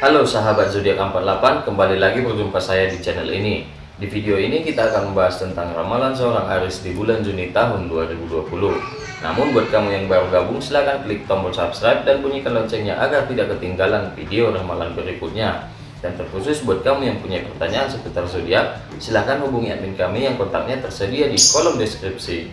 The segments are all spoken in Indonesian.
Halo sahabat zodiak 48, kembali lagi berjumpa saya di channel ini. Di video ini kita akan membahas tentang ramalan seorang Aris di bulan Juni tahun 2020. Namun buat kamu yang baru gabung silahkan klik tombol subscribe dan bunyikan loncengnya agar tidak ketinggalan video ramalan berikutnya. Dan terkhusus buat kamu yang punya pertanyaan seputar zodiak, silahkan hubungi admin kami yang kontaknya tersedia di kolom deskripsi.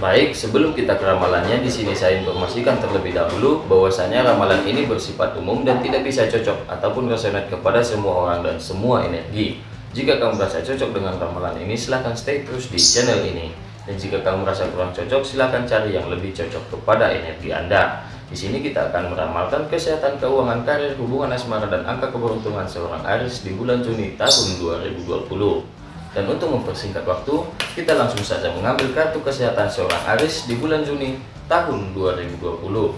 Baik, sebelum kita ke ramalannya, di sini saya informasikan terlebih dahulu bahwasanya ramalan ini bersifat umum dan tidak bisa cocok ataupun resonate kepada semua orang dan semua energi. Jika kamu merasa cocok dengan ramalan ini, silahkan stay terus di channel ini. Dan jika kamu merasa kurang cocok, silahkan cari yang lebih cocok kepada energi Anda. Di sini kita akan meramalkan kesehatan keuangan karir, hubungan asmara, dan angka keberuntungan seorang Aris di bulan Juni tahun 2020. Dan untuk mempersingkat waktu, kita langsung saja mengambil kartu kesehatan seorang Aris di bulan Juni tahun 2020.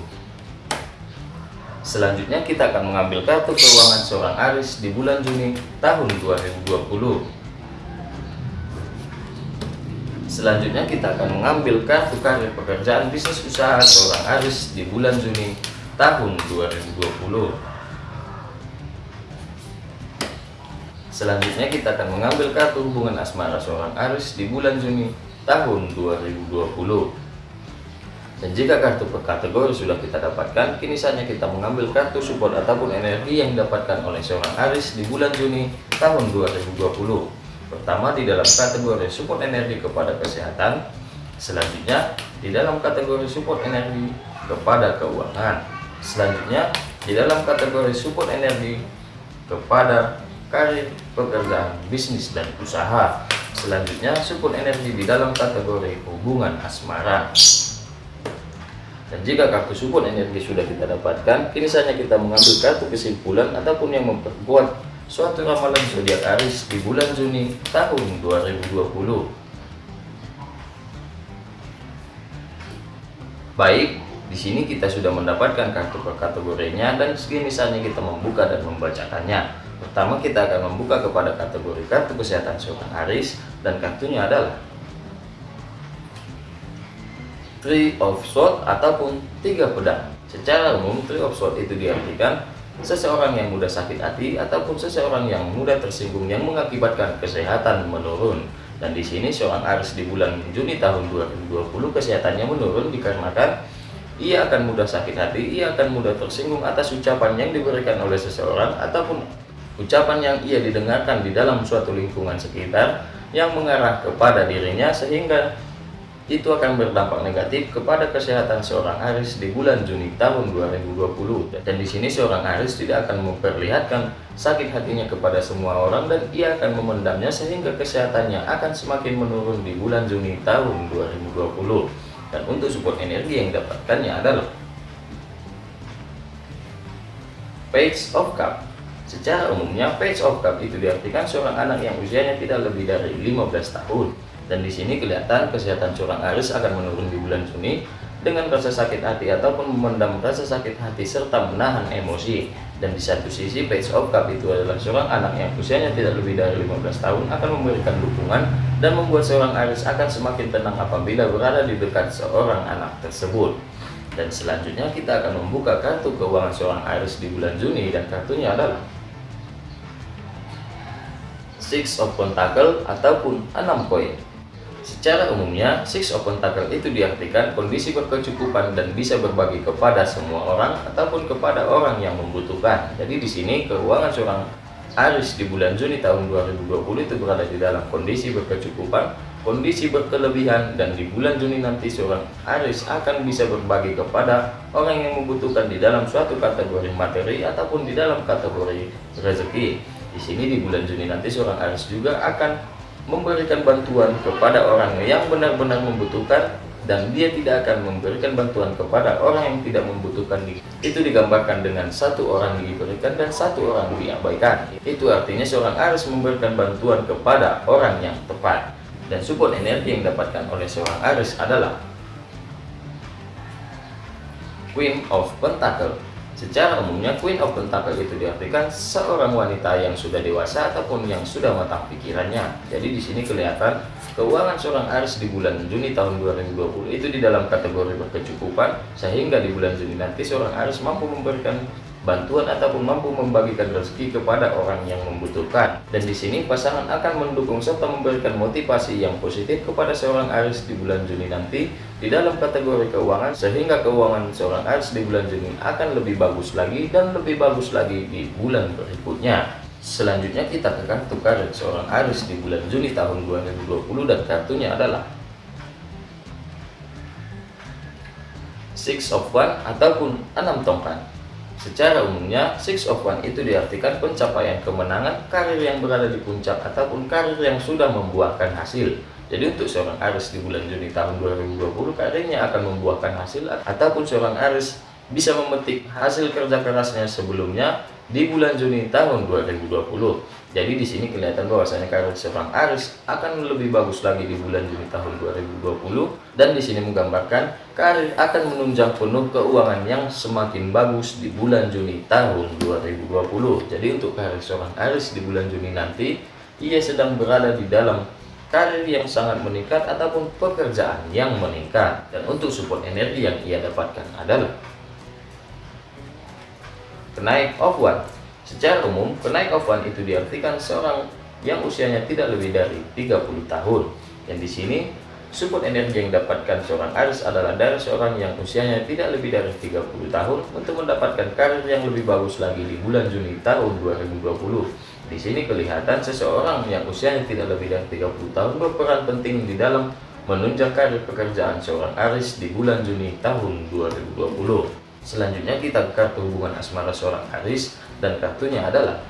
Selanjutnya kita akan mengambil kartu keuangan seorang Aris di bulan Juni tahun 2020. Selanjutnya kita akan mengambil kartu karir pekerjaan bisnis usaha seorang Aris di bulan Juni tahun 2020. Selanjutnya kita akan mengambil kartu hubungan asmara seorang Aris di bulan Juni tahun 2020. Dan jika kartu per kategori sudah kita dapatkan, kini saatnya kita mengambil kartu support ataupun energi yang didapatkan oleh seorang Aris di bulan Juni tahun 2020. Pertama di dalam kategori support energi kepada kesehatan, selanjutnya di dalam kategori support energi kepada keuangan, selanjutnya di dalam kategori support energi kepada karir, pekerjaan, bisnis, dan usaha. Selanjutnya, support energi di dalam kategori hubungan asmara. Dan jika kartu support energi sudah kita dapatkan, kini saatnya kita mengambil kartu kesimpulan ataupun yang memperkuat suatu ramalan zodiak Aris di bulan Juni tahun 2020. Baik, di sini kita sudah mendapatkan kartu per kategorinya dan segini saatnya kita membuka dan membacakannya. Pertama kita akan membuka kepada kategori kartu kesehatan seorang Aris dan kartunya adalah Three of Swords ataupun tiga pedang. Secara umum Three of Swords itu diartikan seseorang yang mudah sakit hati ataupun seseorang yang mudah tersinggung yang mengakibatkan kesehatan menurun. Dan di sini seorang Aris di bulan Juni tahun 2020 kesehatannya menurun dikarenakan ia akan mudah sakit hati, ia akan mudah tersinggung atas ucapan yang diberikan oleh seseorang ataupun ucapan yang ia didengarkan di dalam suatu lingkungan sekitar yang mengarah kepada dirinya sehingga itu akan berdampak negatif kepada kesehatan seorang Aris di bulan Juni tahun 2020 dan di sini seorang Aris tidak akan memperlihatkan sakit hatinya kepada semua orang dan ia akan memendamnya sehingga kesehatannya akan semakin menurun di bulan Juni tahun 2020 dan untuk support energi yang dapatkannya adalah Page of Cup Secara umumnya, page of cup itu diartikan seorang anak yang usianya tidak lebih dari 15 tahun. Dan di sini kelihatan kesehatan seorang Aris akan menurun di bulan Juni dengan rasa sakit hati ataupun memendam rasa sakit hati serta menahan emosi. Dan di satu sisi page of cup itu adalah seorang anak yang usianya tidak lebih dari 15 tahun akan memberikan dukungan dan membuat seorang Aris akan semakin tenang apabila berada di dekat seorang anak tersebut. Dan selanjutnya kita akan membuka kartu keuangan seorang Aris di bulan Juni dan kartunya adalah Six of Pentacle ataupun enam koin. Secara umumnya, Six of Pentacle itu diartikan kondisi berkecukupan dan bisa berbagi kepada semua orang ataupun kepada orang yang membutuhkan. Jadi di sini keuangan seorang Aris di bulan Juni tahun 2020 itu berada di dalam kondisi berkecukupan, kondisi berkelebihan dan di bulan Juni nanti seorang Aris akan bisa berbagi kepada orang yang membutuhkan di dalam suatu kategori materi ataupun di dalam kategori rezeki. Di sini di bulan Juni nanti seorang Aris juga akan memberikan bantuan kepada orang yang benar-benar membutuhkan dan dia tidak akan memberikan bantuan kepada orang yang tidak membutuhkan. Itu digambarkan dengan satu orang diberikan dan satu orang diabaikan. Itu artinya seorang Aris memberikan bantuan kepada orang yang tepat. Dan support energi yang didapatkan oleh seorang Aris adalah Queen of Pentacle Secara umumnya Queen of Pentacle itu diartikan seorang wanita yang sudah dewasa ataupun yang sudah matang pikirannya. Jadi di sini kelihatan keuangan seorang Aris di bulan Juni tahun 2020 itu di dalam kategori berkecukupan sehingga di bulan Juni nanti seorang Aris mampu memberikan bantuan ataupun mampu membagikan rezeki kepada orang yang membutuhkan. Dan di sini pasangan akan mendukung serta memberikan motivasi yang positif kepada seorang Aris di bulan Juni nanti di dalam kategori keuangan sehingga keuangan seorang Aris di bulan Juni akan lebih bagus lagi dan lebih bagus lagi di bulan berikutnya. Selanjutnya kita ke kartu karir seorang Aris di bulan Juni tahun 2020 dan kartunya adalah Six of One ataupun enam tongkat. Secara umumnya, Six of One itu diartikan pencapaian kemenangan, karir yang berada di puncak, ataupun karir yang sudah membuahkan hasil. Jadi untuk seorang Aris di bulan Juni tahun 2020, karirnya akan membuahkan hasil, ataupun seorang Aris bisa memetik hasil kerja kerasnya sebelumnya di bulan Juni tahun 2020. Jadi di sini kelihatan bahwasanya karir seorang Aris akan lebih bagus lagi di bulan Juni tahun 2020 dan di sini menggambarkan karir akan menunjang penuh keuangan yang semakin bagus di bulan Juni tahun 2020. Jadi untuk karir seorang Aris di bulan Juni nanti ia sedang berada di dalam karir yang sangat meningkat ataupun pekerjaan yang meningkat. Dan untuk support energi yang ia dapatkan adalah kenaik of one Secara umum, kenaik one itu diartikan seorang yang usianya tidak lebih dari 30 tahun. Dan di sini, support energi yang didapatkan seorang Aris adalah dari seorang yang usianya tidak lebih dari 30 tahun untuk mendapatkan karir yang lebih bagus lagi di bulan Juni tahun 2020. Di sini kelihatan seseorang yang usianya tidak lebih dari 30 tahun berperan penting di dalam menunjang karir pekerjaan seorang Aris di bulan Juni tahun 2020. Selanjutnya kita ke kartu hubungan asmara seorang Aris dan kartunya adalah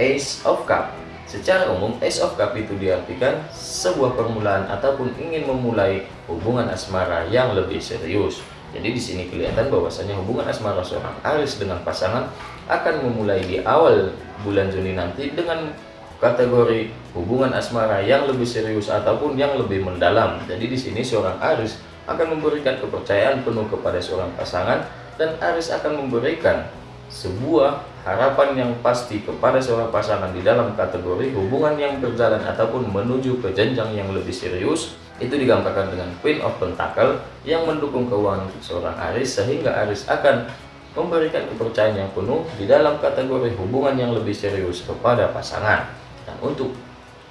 Ace of Cup. Secara umum, Ace of Cup itu diartikan sebuah permulaan ataupun ingin memulai hubungan asmara yang lebih serius. Jadi di sini kelihatan bahwasanya hubungan asmara seorang Aris dengan pasangan akan memulai di awal bulan Juni nanti dengan kategori hubungan asmara yang lebih serius ataupun yang lebih mendalam. Jadi di sini seorang Aris akan memberikan kepercayaan penuh kepada seorang pasangan dan Aris akan memberikan sebuah harapan yang pasti kepada seorang pasangan di dalam kategori hubungan yang berjalan ataupun menuju ke jenjang yang lebih serius. Itu digambarkan dengan Queen of Pentacle yang mendukung keuangan seorang Aris sehingga Aris akan memberikan kepercayaan yang penuh di dalam kategori hubungan yang lebih serius kepada pasangan. Dan untuk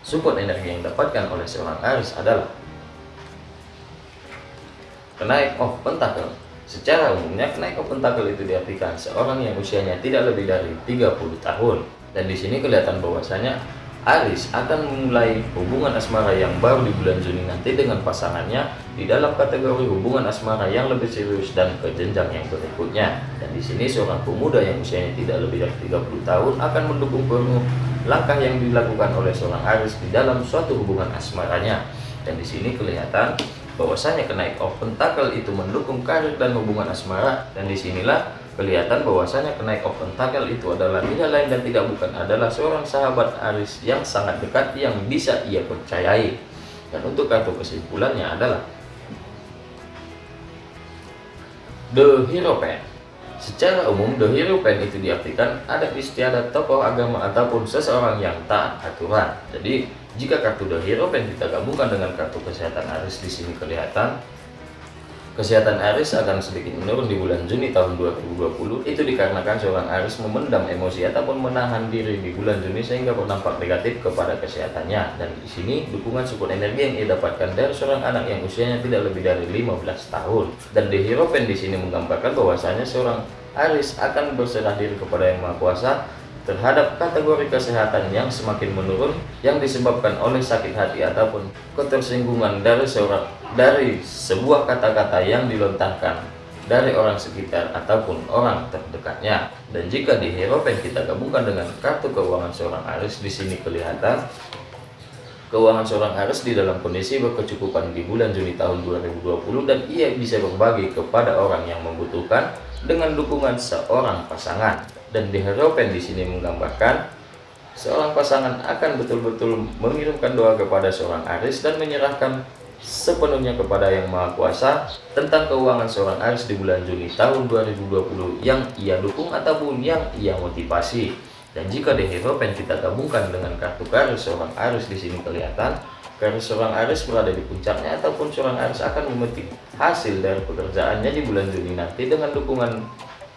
support energi yang didapatkan oleh seorang Aris adalah kenaik of Pentacle Secara umumnya, kenaik ke pentakel itu diartikan seorang yang usianya tidak lebih dari 30 tahun. Dan di sini kelihatan bahwasanya Aris akan memulai hubungan asmara yang baru di bulan Juni nanti dengan pasangannya di dalam kategori hubungan asmara yang lebih serius dan ke jenjang yang berikutnya. Dan di sini seorang pemuda yang usianya tidak lebih dari 30 tahun akan mendukung penuh langkah yang dilakukan oleh seorang Aris di dalam suatu hubungan asmaranya. Dan di sini kelihatan bahwasanya kenaik of pentacle itu mendukung karir dan hubungan asmara. Dan di sinilah kelihatan bahwasanya kenaik of pentacle itu adalah tidak lain dan tidak bukan adalah seorang sahabat Aris yang sangat dekat yang bisa ia percayai. Dan untuk kartu kesimpulannya adalah The Hero Pen. Secara umum, The Hero Pen itu diartikan ada istiadat tokoh agama ataupun seseorang yang taat aturan. Jadi, jika kartu The Hero Pen kita gabungkan dengan kartu kesehatan Aris di sini kelihatan Kesehatan Aris akan sedikit menurun di bulan Juni tahun 2020 itu dikarenakan seorang Aris memendam emosi ataupun menahan diri di bulan Juni sehingga berdampak negatif kepada kesehatannya. Dan di sini dukungan support energi yang ia dapatkan dari seorang anak yang usianya tidak lebih dari 15 tahun. Dan The Hero Pen di sini menggambarkan bahwasanya seorang Aris akan berserah diri kepada Yang Maha Kuasa terhadap kategori kesehatan yang semakin menurun yang disebabkan oleh sakit hati ataupun ketersinggungan dari seorang dari sebuah kata-kata yang dilontarkan dari orang sekitar ataupun orang terdekatnya. Dan jika di Hierophant kita gabungkan dengan kartu keuangan seorang Aris di sini kelihatan keuangan seorang Aris di dalam kondisi berkecukupan di bulan Juni tahun 2020 dan ia bisa berbagi kepada orang yang membutuhkan dengan dukungan seorang pasangan dan di Heropen di sini menggambarkan seorang pasangan akan betul-betul mengirimkan doa kepada seorang Aris dan menyerahkan sepenuhnya kepada Yang Maha Kuasa tentang keuangan seorang Aris di bulan Juni tahun 2020 yang ia dukung ataupun yang ia motivasi. Dan jika di Heropen kita gabungkan dengan kartu karir seorang Aris di sini kelihatan, karir seorang Aris berada di puncaknya ataupun seorang Aris akan memetik hasil dari pekerjaannya di bulan Juni nanti dengan dukungan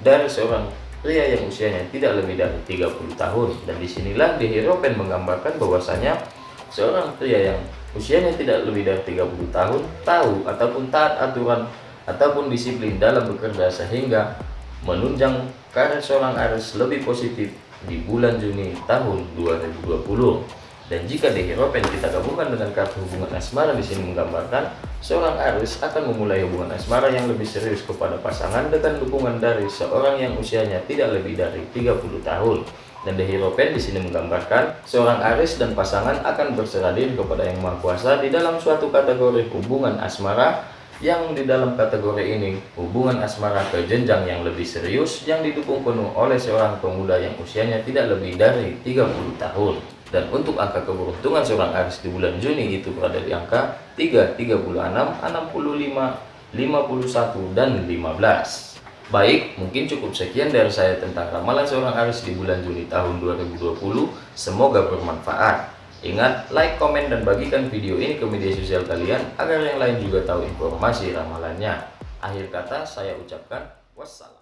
dari seorang pria yang usianya tidak lebih dari 30 tahun. Dan di sinilah di Hieropen menggambarkan bahwasanya seorang pria yang usianya tidak lebih dari 30 tahun tahu ataupun taat aturan ataupun disiplin dalam bekerja sehingga menunjang karir seorang Aries lebih positif di bulan Juni tahun 2020 dan jika di Hieropen kita gabungkan dengan kartu hubungan asmara di sini menggambarkan seorang Aries akan memulai hubungan asmara yang lebih serius kepada pasangan dengan dukungan dari seorang yang usianya tidak lebih dari 30 tahun. Dan The Hieropen di sini menggambarkan seorang Aries dan pasangan akan berserah kepada Yang Maha Kuasa di dalam suatu kategori hubungan asmara yang di dalam kategori ini hubungan asmara ke jenjang yang lebih serius yang didukung penuh oleh seorang pemuda yang usianya tidak lebih dari 30 tahun dan untuk angka keberuntungan seorang Aries di bulan Juni itu berada di angka 3, 36, 65, 51, dan 15 Baik, mungkin cukup sekian dari saya tentang ramalan seorang Aries di bulan Juni tahun 2020 Semoga bermanfaat Ingat, like, komen, dan bagikan video ini ke media sosial kalian agar yang lain juga tahu informasi ramalannya. Akhir kata, saya ucapkan wassalam.